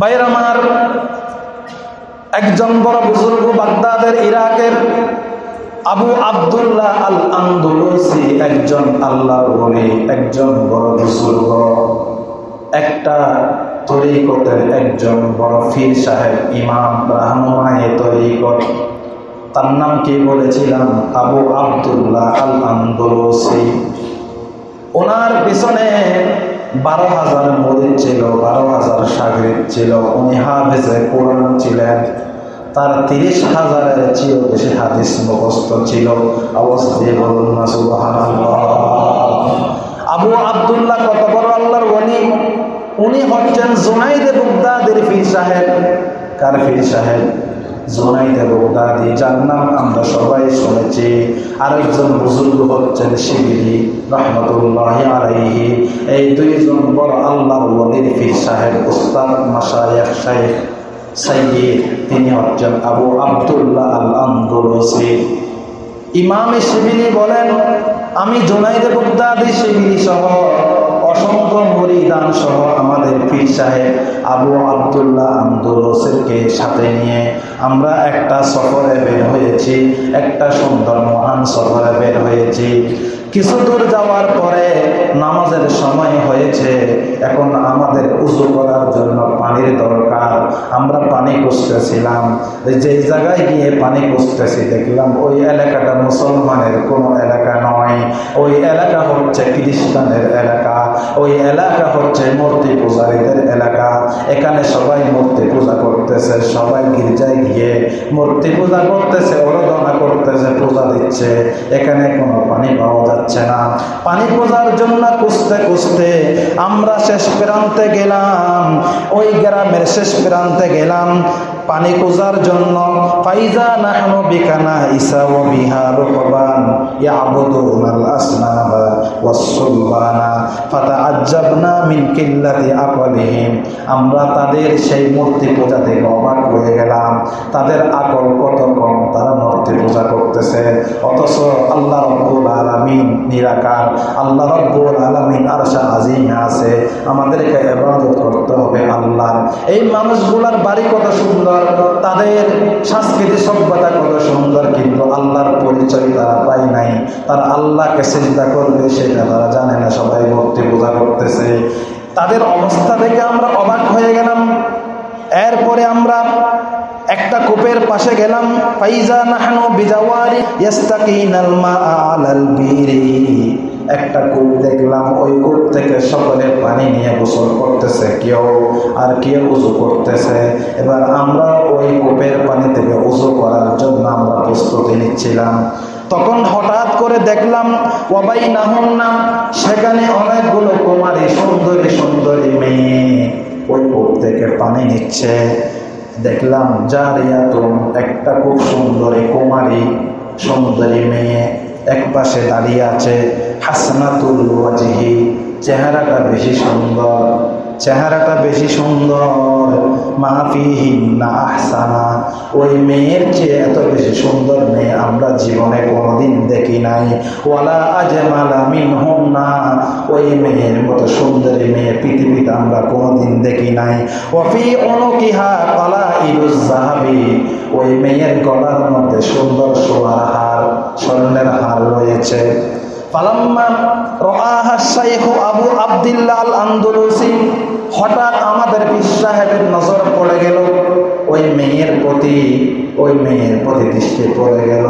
ভাইয়ের আমার একজন বড় বুজুর্গ বাগদাদের, ইরাকের আবু আব্দুল্লাহ আল আন্দোলসি একজন আল্লাহর বলি একজন বড় বুজুর্গ, একটা তরিকতের একজন বড় ফির সাহেব, ইমাম রাহনুমায়ে তরিকত। তার নাম কি বলেছিলাম? আবু আব্দুল্লাহ আল আন্দোলসি ওনার পিছনে বারো হাজার মরিদ ছিল, বারো হাজার সাগরিদ ছিল, উনি হাফেজে কোরআন ছিলেন। তার তিরিশ হাজারের চেয়েও বেশি হাদিস মুখস্থ ছিল। অবস্থায় বলুন না আবু আব্দুল্লাহ কত বড় আল্লাহর ওলি উনি হচ্ছেন জুনাইদে বুগদাদের ফির সাহেব। কার ফির সাহেব? জুনাইদে বুগদাদি যার নাম আমরা সবাই শুনেছি। আরেকজন বুজুর্গ হচ্ছেন শিবিরি, রহমতুল্লাহ আলাইহি। এই দুইজন বড় আল্লাহর ওলির ফির সাহেব, উস্তাদ মাসায়েখ শাইখ সাইয়্যিদ। তিনি হচ্ছেন আবু আব্দুল্লাহ আল আন্দোলসি ইমামে শিবিলি বলেন, আমি জোনাইদে বুগদাদি শিবিলি সহ আমাদের পীর সাহেব আবু আবদুল্লাহ আন্দোলসেরকে সাথে নিয়ে আমরা একটা সফরে বের হয়েছি, একটা সুন্দর মহান সফরে বের হয়েছি। কিছু দূর যাওয়ার পরে নামাজের সময় হয়েছে। এখন আমাদের উজু করার জন্য পানির দরকার। আমরা পানি খুঁজতেছিলাম। যে জায়গায় গিয়ে পানি খুঁজতেছি, দেখলাম ওই এলাকাটা মুসলমানের কোনো এলাকা নয়। ওই এলাকা হচ্ছে খ্রিস্টানের এলাকা। ওই এলাকা হচ্ছে মূর্তি পূজারীদের এলাকা। এখানে সবাই মূর্তি পূজা করতেছে, সবাই গির্জায় গিয়ে মূর্তি পূজা করতেছে অরোধনা করতেছে, পূজা দিচ্ছে। এখানে কোনো পানি পাওয়া যাচ্ছে না পানি পূজার জন্য খুঁজতে খুঁজতে আমরা শেষ প্রান্তে গেলাম। ওই গ্রামের শেষ প্রান্তে গেলাম। পানি খোঁজার জন্য ফাইজা নাহনু বিকানা ইসা ও বিহা রুকবান ইয়াবুদুনাল আসনাবা ওয়াসসুলবানা ফাতাআজ্জাবনা কিল্লাতি আকলিহিম। আমরা তাদের সেই মূর্তি পূজা থেকে অবাক হয়ে গেলাম। তাদের আকল কত কম তারা মূর্তি পূজা করতেছে। অথচ আল্লাহ রব্বুল আলামিন আল্লাহ রব্বুল আলামিন আরশা আজিমে আছে। আমাদেরকে ইবাদত করতে হবে আল্লাহ এই মানুষগুলার বাড়ি কত সুন্দর, তাদের সংস্কৃতি সভ্যতা কত সুন্দর, কিন্তু আল্লাহর পরিচয় তারা পায় নাই। তারা আল্লাহকে চিন্তা করবে সেটা তারা জানে না, সবাই মূর্তি পূজা করতেছে। তাদের অবস্থা দেখে আমরা অবাক হয়ে গেলাম। এরপরে আমরা একটা কূপের পাশে গেলাম, ফাইজা নাহনু বিজাওয়ারি ইয়াস্তাকিনাল মা আলাল বিরি। একটা কূপ দেখলাম, ওই কূপ থেকে সকলে পানি নিয়ে গোসল করতেছে, কেউ আর কেউ উজু করতেছে। এবার আমরা ওই কূপের পানি থেকে উজু করার জন্য আমরা প্রস্তুতি নিচ্ছিলাম। তখন হঠাৎ করে দেখলাম ওবাই নাহন নাম সেখানে অনেকগুলো কুমারী, সুন্দরী সুন্দরী মেয়ে ওই কূপ থেকে পানি নিচ্ছে। দেখলাম জারিয়াতুন একটা খুব সুন্দরী কুমারী সুন্দরী মেয়ে এক পাশে দাঁড়িয়ে আছে। হাসনাতুল চেহারাটা বেশি সুন্দর। চেহারাটা বেশি সুন্দর। মাহফিহিন্না আহসানা। ওই মেয়ের চেয়ে এত বেশি সুন্দর মেয়ে আমরা জীবনে কোনোদিন দেখি নাই। ওয়ালা আজমালা না ওই মেয়ের মতো সুন্দরী মেয়ে পৃথিবীতে আমরা কোনোদিন দেখি নাই। ওফি অনুকিহা কলা ইরুজ জাহাবি ওই মেয়ের গলার মধ্যে সুন্দর সোয়ার হার, স্বর্ণের হার রয়েছে। আবু হঠাৎ আমাদের নজর পড়ে গেল। ওই মেয়ের প্রতি, ওই মেয়ের প্রতি দৃষ্টি পড়ে গেল।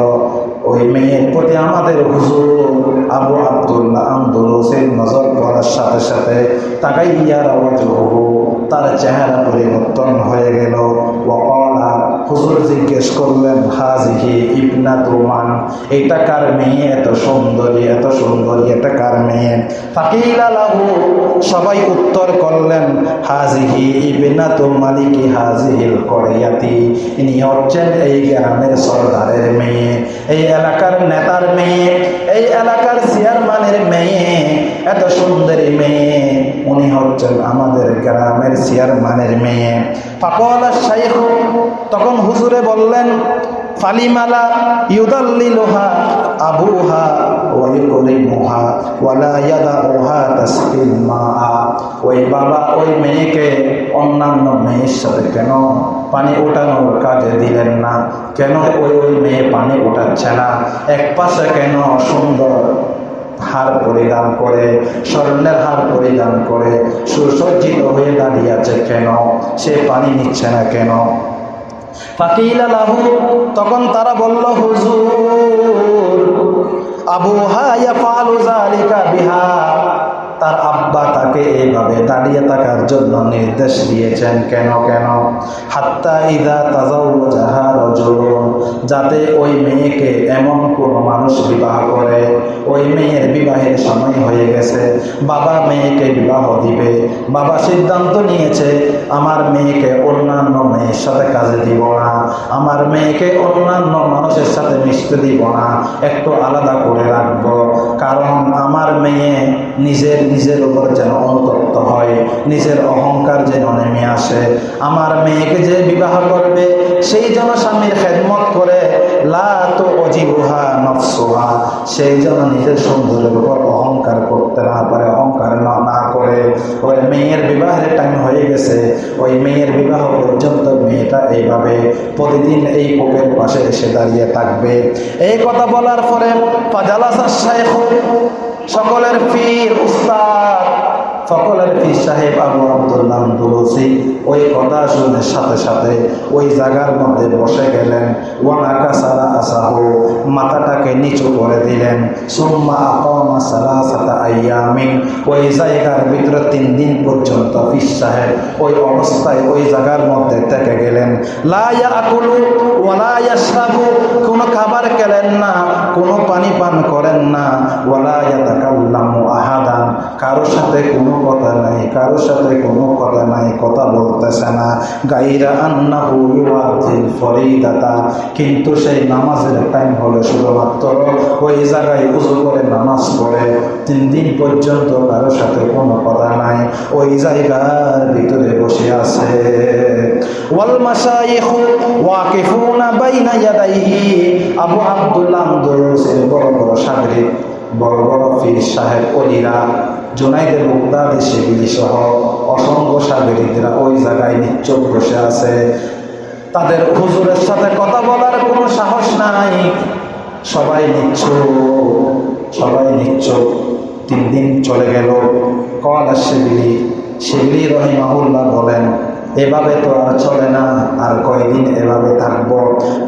ওই মেয়ের প্রতি আমাদের হুজুর আবু আব্দুল্লাহ আন্দোলসের নজর পড়ার সাথে সাথে তাকাইয়ার আওয়াজ হবু তার চেহারা পরিবর্তন হয়ে গেল। ওকলা হুজুর জিজ্ঞেস করলেন, হাজিহি ইবনা তুমান, এটা কার মেয়ে? এত সুন্দরী এত সুন্দরী, এটা কার মেয়ে? ফাকিলালাহু সবাই উত্তর করলেন, হাজিহি ইবনা তু মালিকি হাজিহিল করিয়াতি? ইনি হচ্ছেন এই গ্রামের সর্দারের মেয়ে, এই এলাকার নেতার মেয়ে, এই এলাকার চেয়ারম্যানের মেয়ে, এত সুন্দরী মেয়ে। উনি হচ্ছেন আমাদের গ্রামের চেয়ারম্যানের মেয়ে। ফাকল শাইখ তখন হুজুরে বললেন, ফালিমালা ইউদাল্লিলুহা আবুহা ওয়াইকুলিমুহা ওয়ালা ইয়াদাউহা তাসকিল মাআ ওই বাবা ওই মেয়েকে অন্যান্য মেয়ের সাথে কেন পানি ওঠানোর কাজে দিলেন না? কেন ওই ওই মেয়ে পানি ওঠাচ্ছে না? এক পাশে কেন সুন্দর হার পরিধান করে, স্বর্ণের হার পরিধান করে, সুসজ্জিত হয়ে দাঁড়িয়ে আছে কেন? সে পানি নিচ্ছে না কেন? ফাকিলা লাহু, তখন তারা বলল, হুজুর, আবু হায়া ফালু জালিকা বিহা। তার আব্বা তাকে এইভাবে দাঁড়িয়ে থাকার জন্য নির্দেশ দিয়েছেন, কেন কেন? হাত্তা ইদা তাজাউ যাহা রজুলুন, যাতে ওই মেয়েকে এমন কোনো মানুষ বিবাহ করে। ওই মেয়ের বিবাহের সময় হয়ে গেছে, বাবা মেয়েকে বিবাহ দিবে। বাবা সিদ্ধান্ত নিয়েছে, আমার মেয়েকে অন্যান্য মেয়ের সাথে কাজে দিব না, আমার মেয়েকে অন্যান্য মানুষের সাথে মিশতে দিব না, একটু আলাদা করে রাখব। কারণ আমার মেয়ে নিজের নিজের উপর যেন অনুতপ্ত হয়, নিজের অহংকার যেন নেমে আসে। আমার মেয়েকে যে বিবাহ করবে, সেই যেন স্বামীর খেদমত করে লা তো সেই যেন নিজের সৌন্দর্যের উপর অহংকার করতে না পারে, অহংকার না করে। ওই মেয়ের বিবাহের টাইম হয়ে গেছে। ওই মেয়ের বিবাহ পর্যন্ত মেয়েটা এইভাবে প্রতিদিন এই কোপের পাশে এসে দাঁড়িয়ে থাকবে। এই কথা বলার পরে ফাজালাসা শাইখ সকলের পীর উস্তাদ সকলের পীর সাহেব আবু আব্দুল্লাহ দুলসি ওই কথা শুনে সাথে সাথে ওই জায়গার মধ্যে বসে গেলেন। ওয়ানাকা সারা আসাহু, মাথাটাকে নিচু করে দিলেন। সুম্মা সারা সালাসাতা আইয়ামিন, ওই জায়গার ভিতরে তিন দিন পর্যন্ত পীর সাহেব ওই অবস্থায় ওই জায়গার মধ্যে থেকে গেলেন। লা ইয়াকুলু ওয়ালা ইয়াশরাবু, কোনো খাবার খেলেন না, কোনো পানি পান করেন না। ওয়ালা ইয়াতাকাল্লামু আহাদান কারোর সাথে কোনো কথা নাই কারোর সাথে কোনো কথা নাই, কথা বলতেছে না। গাইরা আন্নাহু ইউআতিল ফরিদাতা, কিন্তু সেই নামাজের টাইম হলো শুধুমাত্র ওই জায়গায় উজু করে নামাজ পড়ে। তিন দিন পর্যন্ত কারোর সাথে কোনো কথা নাই, ওই জায়গার ভিতরে বসে আছে। আবু বড় বড় সাগরিক বড় বড় পীর সাহেব অলিরা জোনাইদের মুক্তাদি সেগুলি সহ অসংখ্য সাগরিকরা ওই জায়গায় নিচ্চোখ বসে আছে। তাদের হুজুরের সাথে কথা বলার কোনো সাহস নাই। সবাই নিচ্ছ সবাই নিচ্ছ তিন দিন চলে গেল। কলা শিবিলি শিবিলি রহিমাহুল্লাহ বলেন এভাবে তো আর চলে না, আর কয়দিন এভাবে থাকব?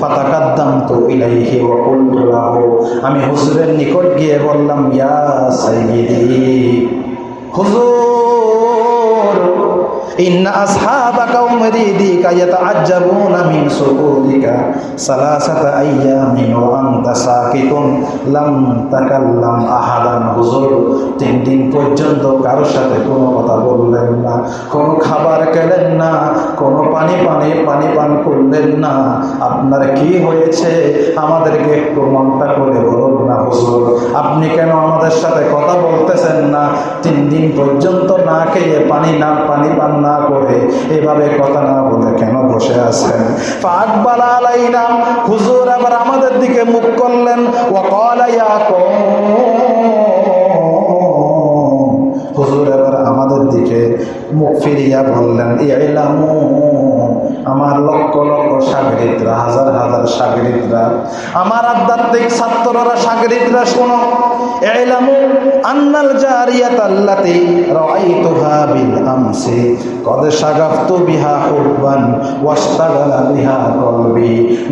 পাতাকাদ্দাম তো ইলাইহি ও কুলতুলাহু আমি হুজুরের নিকট গিয়ে বললাম, ইয়া সাইয়্যিদি, হুজুর ইন্না আসহাবাকা উমরিদিকা ইয়াতাআজ্জাবুনা মিন সুকুদিকা সালাসাতা আইয়ামিন ওয়া আনতা সাকিতুন লাম তাকাল্লাম আহাদান হুজুর তিন দিন পর্যন্ত কারোর সাথে কোনো কথা বললেন না, কোনো খাবার খেলেন না, কোনো পানি পানি পানি পান করলেন না। আপনার কি হয়েছে? আমাদেরকে একটু মনটা করে বলুন না হুজুর, আপনি কেন আমাদের সাথে কথা বলতেছেন না? তিন দিন পর্যন্ত না খেয়ে পানি না পানি পান না করে এভাবে কথা না বলে কেন বসে আছেন? ফাকবাল হুজুর আবার আমাদের দিকে মুখ করলেন। ওয়াকালা ইয়া কওম। হুজুর এবার আমাদের দিকে মুখ ফিরিয়া বললেন ইলামু আমার লক্ষ লক্ষ সাগরিকরা হাজার হাজার সাগরিকরা আমার আধ্যাত্মিক ছাত্ররা সাগরিকরা শোনো। ইলামু আন্নাল জারিয়াত আল্লাতি রাআইতুহা বিল আমসি।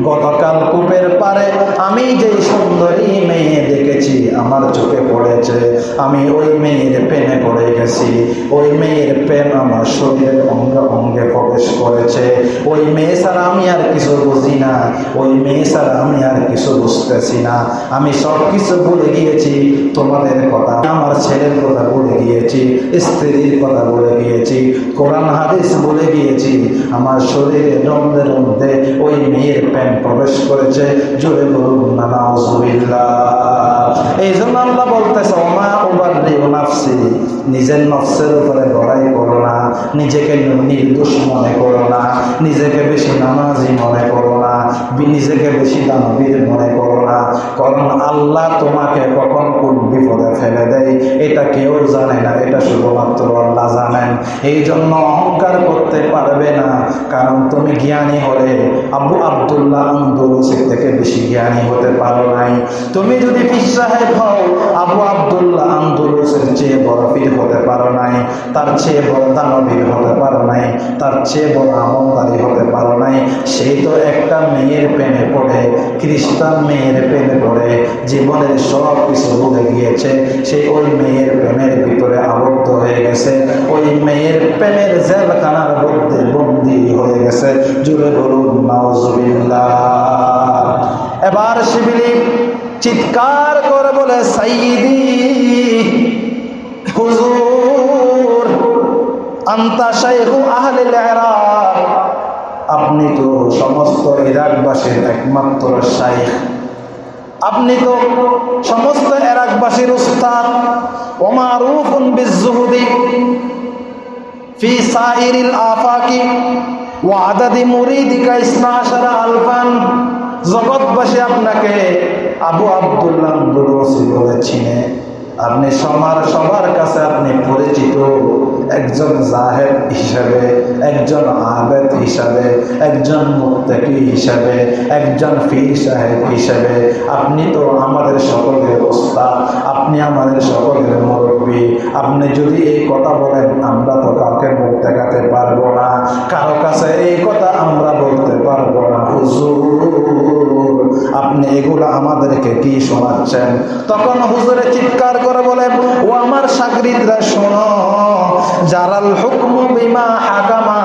গতকাল কূপের পারে আমি যেই সুন্দরী মেয়ে দেখেছি, আমার চোখে পড়েছে। আমি ওই মেয়ের প্রেমে পড়ে গেছি। ওই মেয়ের প্রেম আমার শরীরের অঙ্গে অঙ্গে প্রবেশ করেছে। ওই মেয়ে ছাড়া আমি আর কিছু বুঝি না। ওই মেয়ে ছাড়া আমি আর কিছু বুঝতেছি না। আমি সব কিছু বলে গিয়েছি, তোমাদের কথা। আমার ছেলের কথা বলে গিয়েছি, স্ত্রীর কথা বলে গিয়েছি। কোরআন হাদিস বলে গিয়েছি। আমার শরীরে রন্ধের মধ্যে ওই মেয়ের প্যান্ট প্রবেশ করেছে। জোরে বলুন এই জন্য আল্লাহ বলতেছে, ওমা ওবার নাফসি। নিজের নফসের উপরে লড়াই করো না। নিজেকে নির্দোষ মনে করো না। নিজেকে বেশি নামাজি মনে করো না। নিজেকে বেশি দানবীর মনে করো না। কারণ আল্লাহ তোমাকে কখন কোন বিপদে ফেলে দেয়, এটা কেউ জানে না। এটা শুধুমাত্র আল্লাহ জানেন। এই জন্য অহংকার করতে পারবে না। কারণ তুমি জ্ঞানী হলে আবু আবদুল্লাহ আন্দোলসিক থেকে বেশি জ্ঞানী হতে পারো নাই। তুমি যদি পীর সাহেব হও, আবু আবদুল্লাহ আন্দোলসের চেয়ে বড় পীর হতে পারো নাই। তার চেয়ে বড় দানবীর হতে পারো নাই। তার চেয়ে বড় আমলদারি হতে পারো নাই। সেই তো একটা মেয়ের প্রেমে পড়ে, খ্রিস্টান মেয়ের প্রেমে পড়ে। জীবনের সব কিছু ভুলে গিয়েছে। সেই ওই মেয়ের প্রেমের ভিতরে আবদ্ধ হয়ে গেছে। প্রেমের জেলখানার মধ্যে বন্দি হয়ে গেছে। জুড়ে বলুন, নাউজুবিল্লাহ। এবার শিবিলি চিৎকার করে বলে সাইদি হুজুর, আন্তা শাইখু আহলিল ইরাক। আপনি তো সমস্ত ইরাকবাসীর একমাত্র শাইখ। আপনি তো সমস্ত ইরাকবাসীর উস্তাদ। ওমারুফুন বিজুহুদি সাইরিল আফাকি ওয়া আদাদি মুরিদিকা ইসনা আশারা আলফান। জগৎবাসী আপনাকে আবু আব্দুল্লাহ দুরসি বলে চিনে। আপনি সবার সবার কাছে আপনি পরিচিত। একজন জাহেদ হিসাবে, একজন আবেদ হিসাবে, একজন মুত্তাকি হিসাবে, একজন ফির সাহেব হিসাবে। আপনি তো আমাদের সকলের ওস্তাদ। আপনি আমাদের সকলের মুরব্বী। আপনি যদি এই কথা বলেন, আমরা তো কাউকে মুখ দেখাতে পারব না। কারও কাছে এই কথা আমরা বলতে পারব না। হুজুর। আপনি এগুলো আমাদেরকে কি শোনাচ্ছেন? তখন হুজুরে চিৎকার করে বলেন, ও আমার সাগরিদরা, শোনো জারাল হুকম বিমা হাকামা,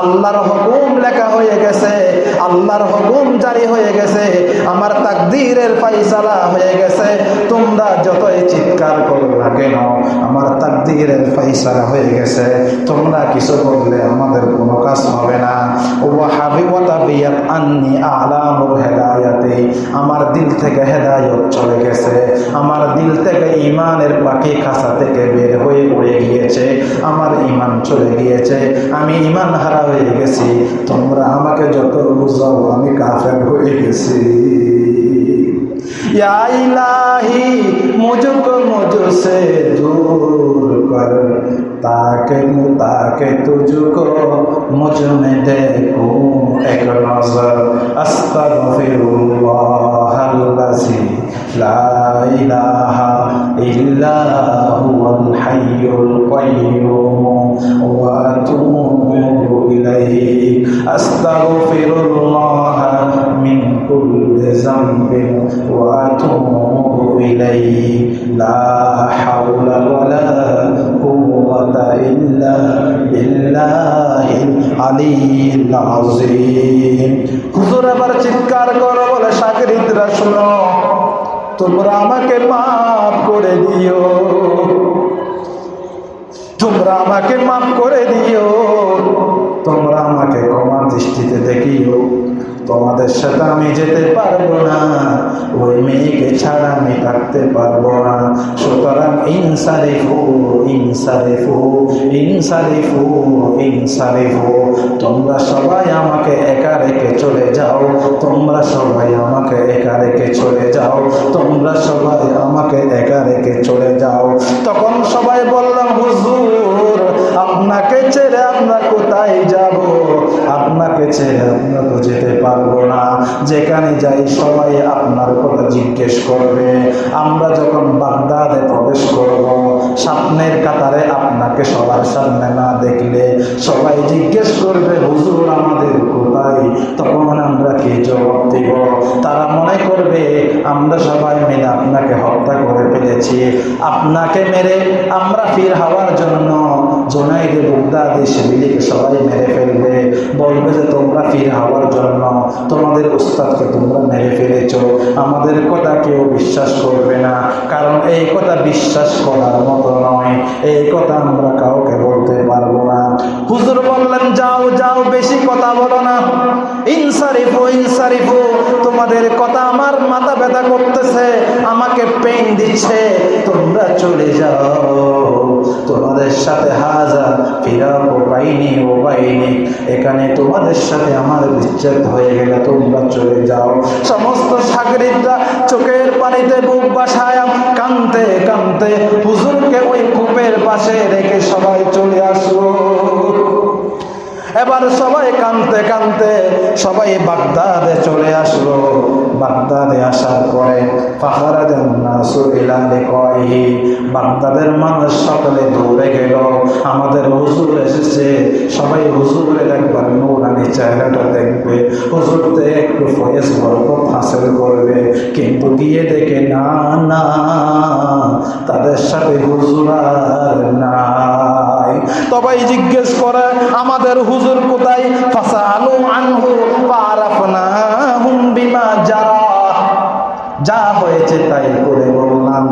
আল্লাহর হুকুম লেখা হয়ে গেছে, আল্লাহর হুকুম জারি হয়ে গেছে, আমার তাকদীরের ফাইসালা হয়ে গেছে, তোমরা যতই চিৎকার করো না কেন, আমার তাকদীরের ফাইসালা হয়ে গেছে, তোমরা কিছু বললে আমাদের কোনো কাজ হবে না। ও হাবিবতা বিয়াত আন্নি আলামুল হেদায়াতে। আমার দিল থেকে হেদায়ত চলে গেছে। আমার দিল থেকে ইমানের পাখি খাসা থেকে বের হয়ে উড়ে গিয়েছে। আমার ইমান চলে গিয়েছে। আমি ইমান হারা হয়ে গেছি। তোমরা আমাকে যত বুঝাও, আমি কাফের হয়ে গেছি। ইলাহি, মুজুক মুজু সে দূর। कर ताकि ताकि तुझको मुझ में देखूं एक नजर अस्तगफिरुल्लाह अल्लज़ी ला इलाहा इल्ला हुवल हय्युल क़य्यूम व अतूबु इलैहि अस्तगफिरुल्लाह من كل ذنب وأتوب إليه لا حول ولا আবার চিৎকার করো, বলে, সাগরিদরা, শুনো, তোমরা আমাকে মাফ করে দিও। তোমরা আমাকে মাফ করে দিও। তোমরা আমাকে কমার দৃষ্টিতে দেখিও। তোমাদের সাথে আমি যেতে পারব না। ওই মেয়েকে ছাড়া আমি থাকতে পারব না। সুতরাং ইনসারিফু ইনসারিফু ইনসারিফু ইনসারিফু। তোমরা সবাই আমাকে একা রেখে চলে যাও। তোমরা সবাই আমাকে একা রেখে চলে যাও। তোমরা সবাই আমাকে একা রেখে চলে যাও। তখন সবাই বললাম হুজুর, আপনাকে ছেড়ে আমরা কোথায় যাব? ছেড়ে আমরা তো যেতে পারব না। যেখানে যাই সবাই আপনার কথা জিজ্ঞেস করবে। আমরা যখন বাগদাদে প্রবেশ করব, স্বপ্নের কাতারে আপনাকে সবার সামনে না দেখলে সবাই জিজ্ঞেস করবে, হুজুর, আমাদের কোথায়? তখন আমরা কি জবাব দিব? তারা মনে করবে, আমরা সবাই মিলে আপনাকে হত্যা করে ফেলেছি। আপনাকে মেরে আমরা ফির হওয়ার জন্য জোনাইদে বুগদাদি শিবিলিকে সবাই মেরে ফেলবে। বলবে যে, তোমরা ফির হওয়ার জন্য তোমাদের উস্তাদকে তোমরা মেরে ফেলেছ। আমাদের কথা কেউ বিশ্বাস করবে না। কারণ এই কথা বিশ্বাস করার মতো নয়। এই কথা আমরা কাউকে বলতে পারব না। হুজুর বললেন, যাও যাও, বেশি কথা বলো না। ইনসারিফু ইনসারিফু, তোমাদের কথা আমার মাথা ব্যথা করতেছে, আমাকে পেন দিচ্ছে। তোমরা চলে যাও। তোমাদের সাথে হাজার ফিরাক ও বাইনি ও বাইনি। এখানে তোমাদের সাথে আমার বিচ্ছেদ হয়ে গেলে তোমরা চলে যাও। সমস্ত সাগরিকরা চোখের পানিতে বুক বাসায় কানতে কানতে হুজুরকে ওই কূপের পাশে রেখে সবাই চলে আসলো। এবার সবাই কানতে কানতে সবাই বাগদাদে চলে আসলো। বাগদাদে আসার পরে বাগদাদের মানুষ সকলে দৌড়ে গেল। আমাদের হুজুর এসেছে। সবাই হুজুরের একবার নৌরানি চেহারাটা দেখবে। হুজুরতে একটু ফয়েজ বরকত হাসিল করবে। কিন্তু গিয়ে দেখে, না না, তাদের সাথে হুজুর আর নাই। তবাই জিজ্ঞেস করে, আমাদের হুজুর কোথায়? ফাসা আলু আনহু হয়েছে তাই করে বললাম।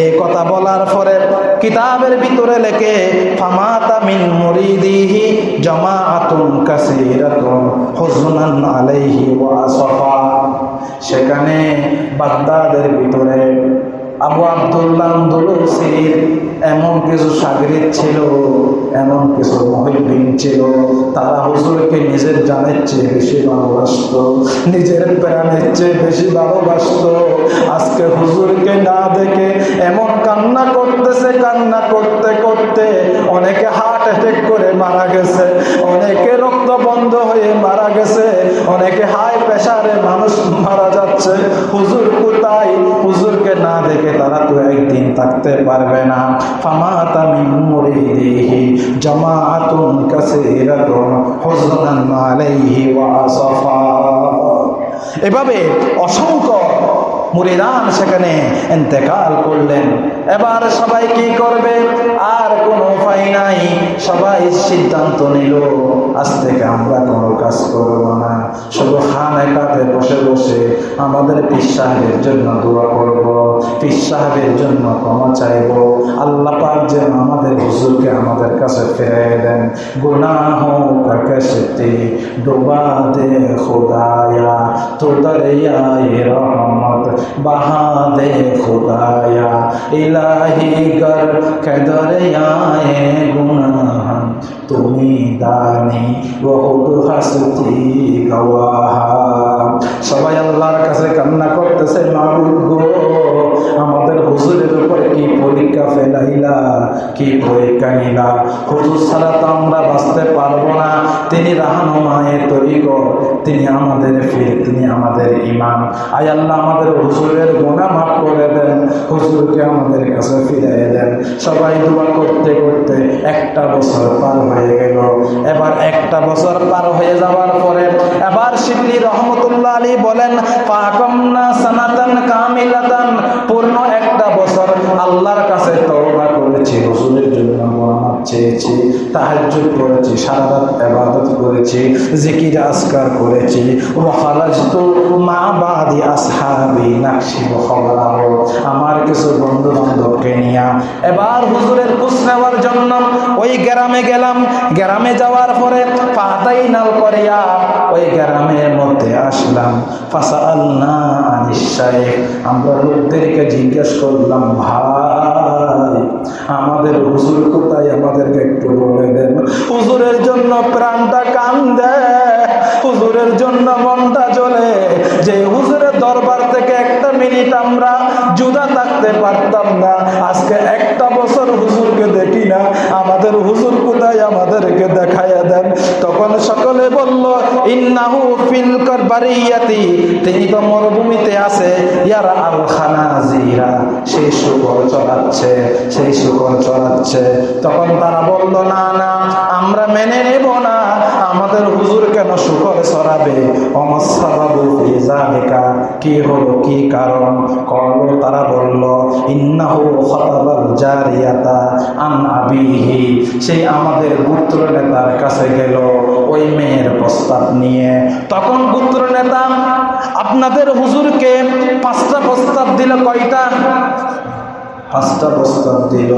এই কথা বলার পরে কিতাবের ভিতরে লেখে, ফামাতা মিন মুরিদিহি জামাআতুন কাসীরাতুন হুজনান আলাইহি ওয়া সাফা সেখানে বাগদাদের ভিতরে আবু আবদুল্লাহ আন্দোলসির এমন কিছু সাগরিদ ছিল, এমন কিছু মহিবিন ছিল, তারা হুজুরকে নিজের জানের চেয়ে বেশি ভালোবাসত, নিজের প্রাণের চেয়ে বেশি ভালোবাসত। আজকে হুজুরকে না দেখে এমন কান্না করতেছে, কান্না করতে করতে অনেকে হার্ট অ্যাটেক করে মারা গেছে, অনেকে রক্ত বন্ধ হয়ে মারা গেছে, অনেকে হাই প্রেশারে মানুষ মারা যাচ্ছে। হুজুর কোথায় দেখে তারা তো একদিন থাকতে পারবে না। ফামাতা মিন মুরিদিহি, জামাআতুন কাসীরাতুন হুজনান আলাইহি ওয়া আসাফা। এভাবে অসংখ্য মুরিদান সেখানে এন্তেকাল করলেন। এবার সবাই কি করবে? আর কোনো উপায় নাই। সবাই সিদ্ধান্ত নিল, আজ থেকে আমরা কোনো কাজ করব না। শুধু খান একাতে বসে বসে আমাদের পীর সাহেবের জন্য দোয়া করব, পীর সাহেবের জন্য ক্ষমা চাইব। আল্লাহ পাক যেন আমাদের হুজুরকে আমাদের কাছে ফিরে দেন। গুনাহ কাকশতি ডোবা দে आँसू ये रहमत बहा दे खुदाया इलाही कर के गुण তুমি দানি সবাই আল্লাহর কাছে কান্না করতেছে আমাদের হুজুরের উপর কি পরীক্ষা ফেলাইলা, কি পরীক্ষা নিলা? হুজুর ছাড়া তো আমরা বাঁচতে পারব না। তিনি রাহানুমায়ের তরিক তিনি আমাদের ফির, তিনি আমাদের ইমাম। আয় আল্লাহ, আমাদের হুজুরের গোনা মাফ করে দেন, হুজুরকে আমাদের কাছে ফিরিয়ে দেন। সবাই দোয়া করতে করতে একটা বছর পার হয়ে গেল এবার একটা বছর পার হয়ে যাওয়ার পরে এবার শিবলি রহমতুল্লাহ আলী বলেন, পাকমনা সানাতান কামিলাতন। পূর্ণ একটা বছর আল্লাহর কাছে তওবা করেছি হুজুরের জন্য মোহাম্মদ চেয়েছি, তাহাজ্জুদ করেছি সারা রাত ইবাদত করেছি, জিকির আসকার করেছি। ওয়া খারাজতু মা বাদি আসহাবি নাকশি খবরাহ আমার কিছু বন্ধু বান্ধবকে নিয়ে এবার হুজুরের খোঁজ নেওয়ার জন্য ওই গ্রামে গেলাম। গ্রামে যাওয়ার পরে পাতাই নাল করিয়া ওই গ্রামের মধ্যে আসলাম। ফাসা আল্লাহ আমরা লোকদেরকে জিজ্ঞেস করলাম, ভাই আমাদের হুজুর কোথায়? আমাদেরকে একটু বলে দেন। হুজুরের জন্য প্রাণটা কান্দে, হুজুরের জন্য মনটা চলে যে হুজুরের দরবার থেকে একটা মিনিট আমরা জুদা থাকতে পারতাম না। আজকে একটা বছর হুজুরকে দেখি না। আমাদের হুজুর কোথায়? আমাদেরকে দেখাইয়া দেন তখন সকলে বলল, ইন্নাহু ফিল বারিয়াতি তিনি তো মরুভূমিতে আছে। ইয়ার আল খানাজিরা, সেই শুকর চড়াচ্ছে, সেই শুকর চড়াচ্ছে। তখন তারা বলল, না না আমরা মেনে নেব না, আমাদের হুজুর কেন শুকর সরাবে অমসাবাবু ফিজালিকা কি হলো, কি কারণ? কল তারা বলল, ইন্নাহু খতাবাল জারিয়াতা আন আবিহি। সেই আমাদের পুত্র নেতার কাছে গেল, ওই মেয়ের প্রস্তাব নিয়ে। তখন পুত্র নেতা, আপনাদের হুজুরকে পাঁচটা প্রস্তাব দিল কয়টা? পাঁচটা প্রস্তাব দিল।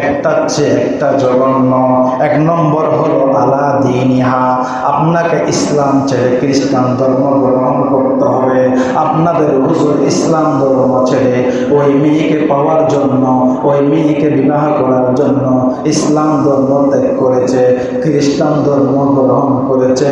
একটা চেয়ে একটা জঘন্য, এক নম্বর হলো আলা দিনিহা। আপনাকে ইসলাম ছেড়ে খ্রিস্টান ধর্ম গ্রহণ করতে হবে। আপনাদের হুজুর ইসলাম ধর্ম ছেড়ে ওই মেয়েকে পাওয়ার জন্য, ওই মেয়েকে বিবাহ করার জন্য ইসলাম ধর্ম ত্যাগ করেছে, খ্রিস্টান ধর্ম গ্রহণ করেছে।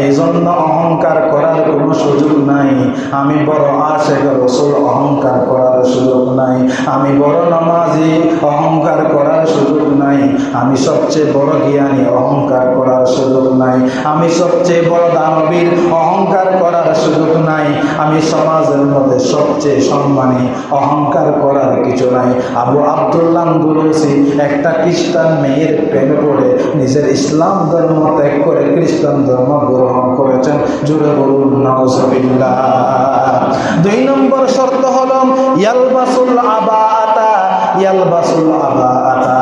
এই জন্য অহংকার করার কোনো সুযোগ নাই। আমি বড় আশেখ রসুল অহংকার করার সুযোগ নাই। আমি বড় নামাজি, অহংকার করার সুযোগ নাই। আমি সবচেয়ে বড় জ্ঞানী, অহংকার করার সুযোগ নাই। আমি সবচেয়ে বড় দানবীর, অহংকার করার সুযোগ নাই। আমি সমাজের মধ্যে সবচেয়ে সম্মানী, অহংকার করার কিছু নাই। আবু আবদুল্লাহ গুরুসি একটা খ্রিস্টান মেয়ের প্রেমে পড়ে, নিজের ইসলাম ধর্ম ত্যাগ করে খ্রিস্টান ধর্ম গ্রহণ করেছেন। জুড়ে বলুন দুই নম্বর শর্ত হলো, ইয়ালবাসুল আবা আতা ইয়ালবাসুল আবা আতা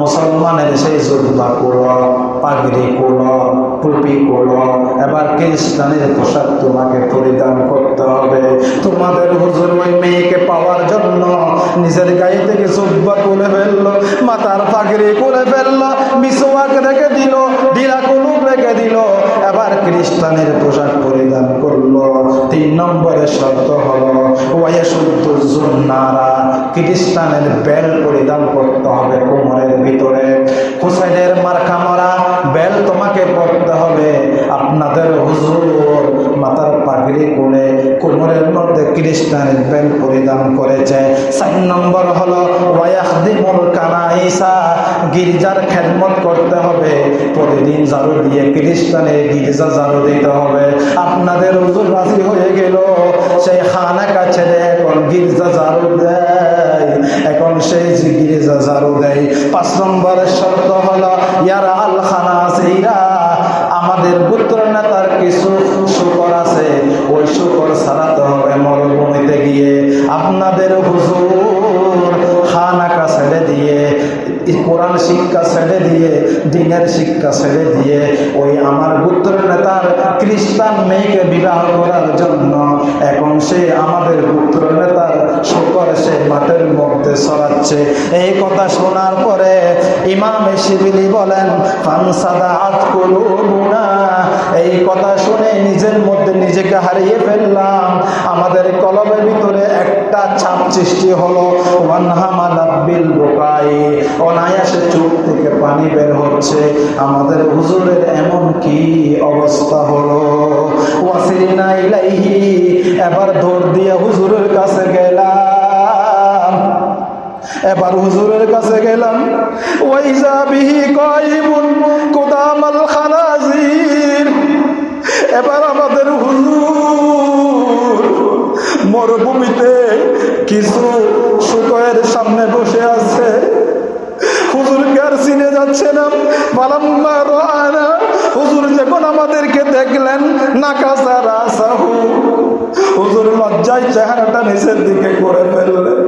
মুসলমানের সেই জুব্বা কুল, পাগড়ি কুল, টুপি কুল, এবার খ্রিস্টানের পোশাক তোমাকে পরিধান করতে হবে। তোমাদের হুজুর ওই মেয়েকে পাওয়ার জন্য নিজের গায়ে থেকে জুব্বা করে ফেলল, মাথার পাগড়ি করে ফেলল, মিসওয়াক রেখে দিল ডিলা কুলুপ রেখে দিল খ্রিস্টানের পোশাক পরিধান করল। তিন নম্বরে শর্ত হলো ওয়াইশুদ্দুজুন্নারা খ্রিস্টানের বেল পরিধান করতে হবে কোমরের ভিতরে। হুসাইনের মার্কা মারা, বেল তোমাকে পড়তে হবে। আপনাদের হুজুর মাথার পাগড়ি কোলে কোমরের মধ্যে খ্রিস্টানের বেল পরিধান করেছে। চার নম্বর হলো ওয়াইয়াহদিমুল কানাইসা, গির্জার খেদমত করতে হবে। প্রতিদিন ঝাড়ু দিয়ে খ্রিস্টানের গির্জা ঝাড়ু দিতে হবে। আপনাদের হুজুর রাজি হয়ে গেল। সেই খানা কাছে এখন গির্জা ঝাড়ু দেয়। এখন সেই যে গির্জা ঝাড়ু দেয়। পাঁচ নম্বরের শর্ত হলো, ইয়ার আল খানা সেইরা আমাদের আপনাদের হুজুর খানাকা ছেড়ে দিয়ে, কোরআন শিক্ষা ছেড়ে দিয়ে, দিনের শিক্ষা ছেড়ে দিয়ে, ওই আমার পুত্র নেতার খ্রিস্টান মেয়েকে বিবাহ করার জন্য এখন সে আমাদের পুত্র নেতার শুকর সে মাঠের মধ্যে সরাচ্ছে এই কথা শোনার পরে ইমাম শিবিলি বলেন ফানসাদা আত কুলুবুনা। এই কথা শুনে নিজের মধ্যে নিজেকে হারিয়ে ফেললাম। আমাদের কলমের ভিতরে একটা চাপ সৃষ্টি হলো অনায়াসে চোখ থেকে পানি বের হচ্ছে। আমাদের হুজুরের এমন কি অবস্থা হলো? এবার দৌড় দিয়ে হুজুরের কাছে গেলাম। এবার হুজুরের কাছে গেলাম। ওয়াইজা বিহি কাইমুন, কুদামাল খানাজির। এবার আমাদের হুজুর মরুভূমিতে কিছু শুকয়ের সামনে বসে আছে। হুজুরকে চিনে যাচ্ছে না? পালাম্মা রানা হুজুর যখন আমাদেরকে দেখলেন নাকাসা রাসাহু হুজুর লজ্জায় চেহারাটা নিচের দিকে করে ফেললেন।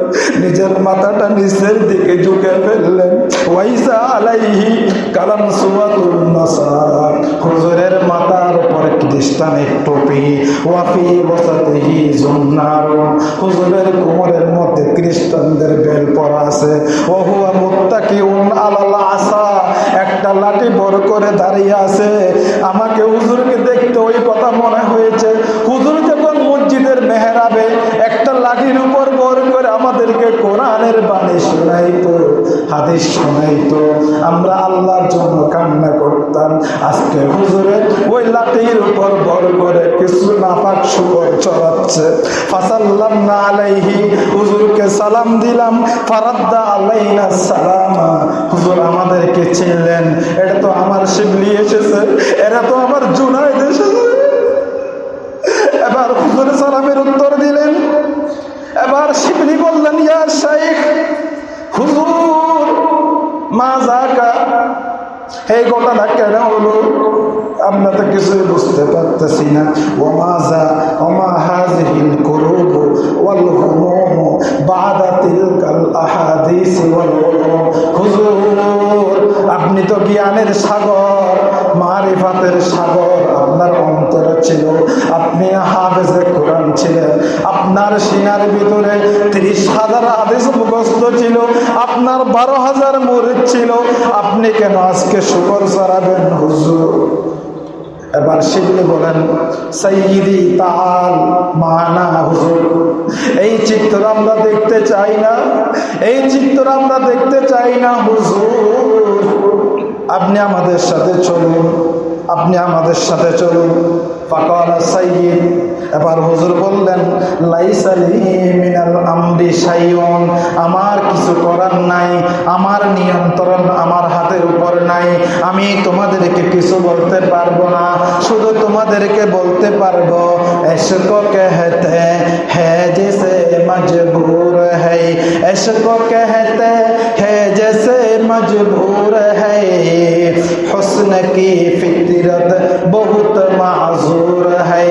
নিজের মাথাটা নিচের দিকে ঝুঁকে ফেললেন। ওয়াইসা আলাইহি কালাম সুয়াতুন নাসারা হুজুরের মাথার উপর খ্রিস্টানের টুপি। ওয়াফি বসাতেহি জুন্নার হুজুরের কোমরের মধ্যে খ্রিস্টানদের বেল পরা আছে। ওহুয়া মুত্তাকিউন আলাল আসা একটা লাঠি বড় করে দাঁড়িয়ে আছে। আমাকে হুজুরকে দেখতে ওই কথা মনে হয়েছে হুজুর যখন মসজিদের মেহরাবে একটা লাঠির উপর বড় করে আমাদেরকে কোরআনের বাণী শোনাইতো শোনাইতো। আমরা আল্লাহর জন্য কান্না করতাম। আজকে হুজুরে ওই লাঠির উপর করে কিছু নাপাক শুকর চড়াচ্ছে। ফাসাল্লাম না আলাইহি, হুজুরকে সালাম দিলাম। ফারাদ্দা আলাইনা সালামা। হুজুর আমাদেরকে চিনলেন। এটা তো আমার শিবলি এসেছে। এরা তো আমার জুনাইদ এসেছে। এবার হুজুর সালামের উত্তর দিলেন। এবার শিবলি বললেন, ইয়া শাইখ, হুজুর মা জাকা এই ঘটনা কেন হলো? আমরা তো কিছুই বুঝতে পারতেছি না। ওমাজা ওমা হাজিহিল কুরুব, ওয়াল বাদা তিলকাল আহাদিস ওয়াল হুজুর, আপনি আপনি তো জ্ঞানের সাগর, মারিফাতের সাগর আপনার অন্তরে ছিল। আপনি হাফেজে কোরআন ছিলেন। আপনার সিনার ভিতরে ত্রিশ হাজার আদেশ মুখস্থ ছিল, আপনার বারো হাজার মুরিদ ছিল। আপনি কেন আজকে শুকর চড়াবেন হুজুর? এবার সেগুলি বলেন সাইয়িদি তাল মানা হুজুর। এই চিত্র আমরা দেখতে চাই না, এই চিত্র আমরা দেখতে চাই না হুজুর। আপনি আমাদের সাথে চলুন, আপনি আমাদের সাথে চলুন। এবার আমার কিছু করার নাই, আমার নিয়ন্ত্রণ আমার হাতের উপর নাই। আমি তোমাদেরকে কিছু বলতে পারব না, শুধু তোমাদেরকে বলতে পারব মজবুর হ্যাঁ কহতে হ্যাঁ জেসে মজবুর হ্যাঁ हुस्न की फितरत बहुत माजूर है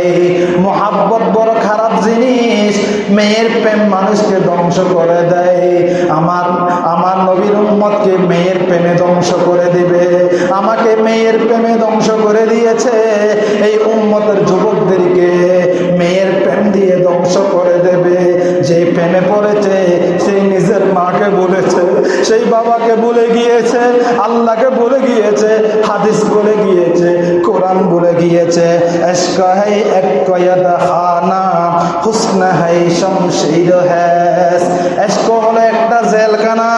মোহাব্বত বড় খারাপ জিনিস মেয়ের প্রেম মানুষকে ধ্বংস করে দেয় আমার আমার নবীর উম্মতকে মেয়ের প্রেমে ধ্বংস করে দিবে আমাকে মেয়ের প্রেমে ধ্বংস করে দিয়েছে এই উম্মতের যুবকদেরকে মেয়ের প্রেম দিয়ে ধ্বংস করে দেবে যে প্রেমে পড়েছে সেই নিজের মাকে বলেছে সেই বাবাকে বলে গিয়েছে আল্লাহকে বলে গিয়েছে, হাদিস বলে গিয়েছে, কোরআন বলে গিয়েছে একটা জেলখানা,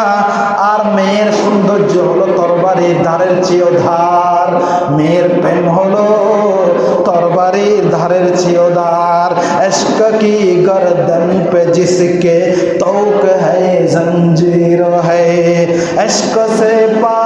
আর মেয়ের সৌন্দর্য হলো তরবারি ধারের চেয়েও ধার। মেয়ের প্রেম হলো তরবারির ধারের চেয়েও ধার। কি গর্দন পে জিসকে তৌক হ্যাঁ জঞ্জির হ্যাঁ এসক সে পা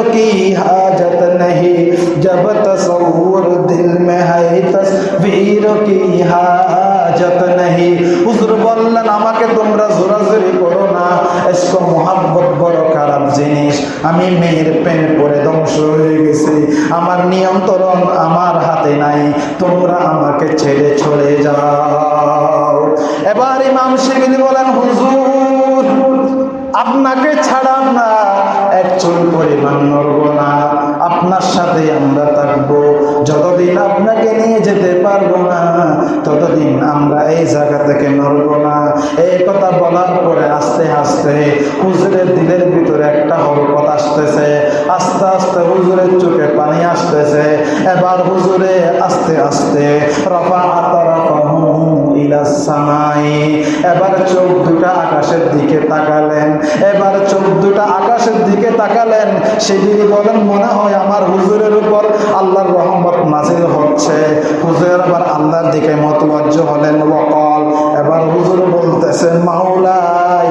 की हाजत नहीं जब तस्वुर दिल में है तस्वीरों की हाजत नहीं হুজুর বললেন আমাকে তোমরা জোরাজোরি করো না এসকো মোহাব্বত বড় খারাপ জিনিস আমি মেয়ের প্রেম করে ধ্বংস হয়ে গেছি আমার নিয়ন্ত্রণ আমার হাতে নাই তোমরা আমাকে ছেড়ে চলে যাও এবার ইমাম শিবিলি বলেন হুজুর আপনাকে ছাড়া আমরা এক চুল পরিমাণ নড়ব না। আপনার সাথে আমরা থাকব। যতদিন আপনাকে নিয়ে যেতে পারব না, ততদিন আমরা এই জায়গা থেকে নড়ব না। এই কথা বলার পরে আস্তে আস্তে হুজুরের দিলের ভিতরে একটা হরকত আসতেছে। আস্তে আস্তে হুজুরের চোখে পানি আসতেছে। এবার হুজুরে আস্তে আস্তে রফা সামাই। এবার চোখ দুটা আকাশের দিকে তাকালেন। এবার চোখ দুটা আকাশের দিকে তাকালেন। সেদিকে বলেন, মনে হয় আমার হুজুরের উপর। আল্লাহর রহমত নাজিল হচ্ছে। হুজুর আবার আল্লাহর দিকে মতবাজ্য হলেন। বকল এবার হুজুর বলতেছেন মাওলা মাওলাই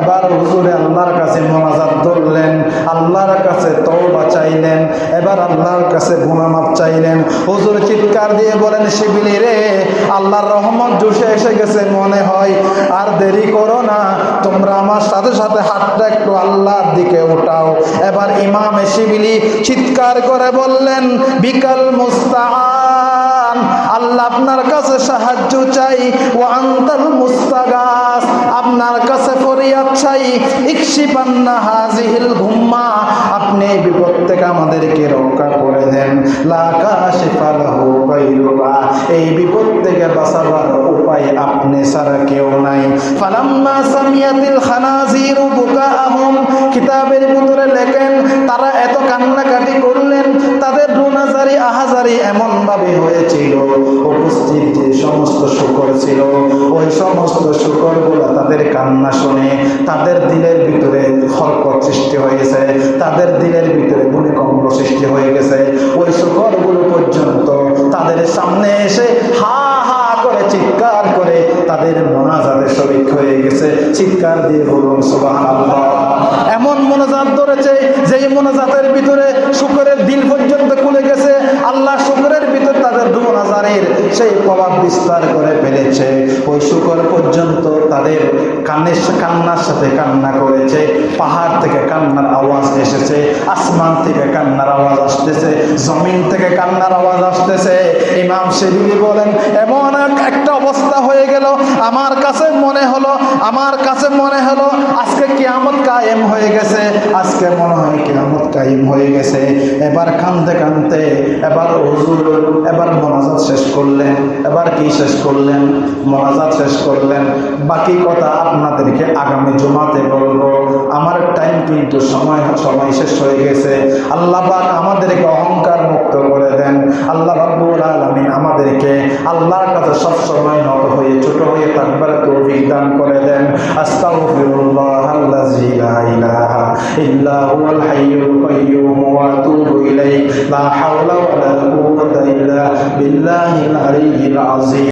এবার আল্লাহর কাছে ধরলেন কাছে চাইলেন, এবার আল্লাহর কাছে চাইলেন। চিৎকার দিয়ে বলেন, শিবিলি রে, আল্লাহর রহমত জুসে এসে গেছে মনে হয়, আর দেরি করো না, তোমরা আমার সাথে সাথে হাতটা একটু আল্লাহর দিকে উঠাও। এবার ইমাম শিবিলি চিৎকার করে বললেন, বিকাল মুস্তাআন। আল্লাহ আপনার কাছে সাহায্য চাই। ও আন্তর মুস্তাগাস। আপনার কাছে ফরিয়াদ চাই। ইকশিপান্না হাজিহিল ঘুম্মা। আপনি বিপদ থেকে আমাদেরকে রক্ষা করে দেন। লাকাশিফালাহু গায়রুকা এই বিপদ থেকে বাঁচাবার উপায় আপনি ছাড়া কেউ নাই। ফালাম্মা সামিয়াতিল খানাজিরু বুকাআহুম, কিতাবের ভিতরে লেখেন, তারা এত কান্নাকাটি করলেন, তাদের রুনাজারি আহাজারি এমন ভাবে হয়েছিল। উপস্থিত যে সমস্ত শুকর ছিল, ওই সমস্ত শুকর তাদের কান্না শুনে তাদের দিলের ভিতরে হরকত সৃষ্টি হয়েছে, তাদের দিলের ভিতরে ভূমিকম্প সৃষ্টি হয়ে গেছে। ওই শুকরগুলো পর্যন্ত তাদের সামনে এসে হা হা করে, চিৎকার করে তাদের মোনাজাতে শরিক হয়ে গেছে। চিৎকার দিয়ে বলুন সুবাহ এমন মোনাজাত ধরেছে যেই মোনাজাতের ভিতরে শুকরের দিল পর্যন্ত খুলে গেছে। আল্লাহ শুকরের ভিতর সেই প্রভাব বিস্তার করে ফেলেছে। ওই শুকর পর্যন্ত তাদের কানের কান্নার সাথে কান্না করেছে। পাহাড় থেকে কান্নার আওয়াজ এসেছে, আসমান থেকে কান্নার আওয়াজ আসতেছে, জমিন থেকে কান্নার আওয়াজ আসতেছে। ইমাম শিবিলি বলেন, এমন একটা অবস্থা হয়ে গেল। আমার কাছে মনে হলো, আমার কাছে মনে হলো, আজকে কিয়ামত কায়েম হয়ে গেছে। আজকে মনে হয় কিয়ামত কায়েম হয়ে গেছে। এবার কানতে কানতে এবার হুজুর, এবার মনাজাত শেষ করলেন, এবার কি শেষ করলেন? মনাজাত শেষ করলেন। বাকি কথা আপনাদেরকে আগামী জমাতে বলব। আমার টাইম কিন্তু সময় সময় শেষ হয়ে গেছে। আল্লাহ আমাদেরকে অহংকার মুক্ত করে দেন। আল্লাহ রাব্বুল আলামিন আমাদেরকে আল্লাহর কাছে সব সময় নত হয়ে, ছোট হয়ে থাকবার তৌফিক দান করে দেন। আস্তাগফিরুল্লাহ আল্লাযী ইল্লা বিল্লাহিল আলিয়্যিল আযীম